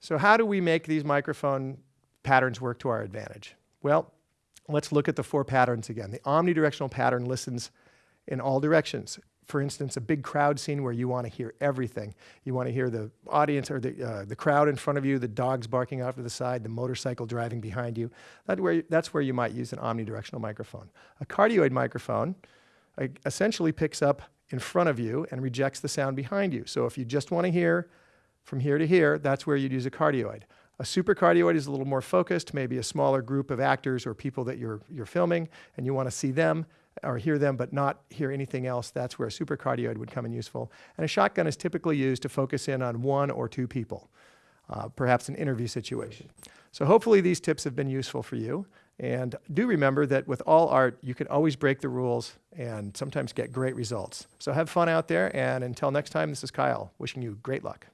So how do we make these microphone patterns work to our advantage? Well, let's look at the four patterns again. The omnidirectional pattern listens in all directions. For instance, a big crowd scene where you want to hear everything. You want to hear the audience or the, uh, the crowd in front of you, the dogs barking off to the side, the motorcycle driving behind you. That where, that's where you might use an omnidirectional microphone. A cardioid microphone essentially picks up in front of you and rejects the sound behind you. So if you just want to hear from here to here, that's where you'd use a cardioid. A supercardioid is a little more focused, maybe a smaller group of actors or people that you're, you're filming and you want to see them or hear them but not hear anything else. That's where a supercardioid would come in useful. And a shotgun is typically used to focus in on one or two people, uh, perhaps an interview situation. So hopefully these tips have been useful for you. And do remember that with all art, you can always break the rules and sometimes get great results. So have fun out there. And until next time, this is Kyle wishing you great luck.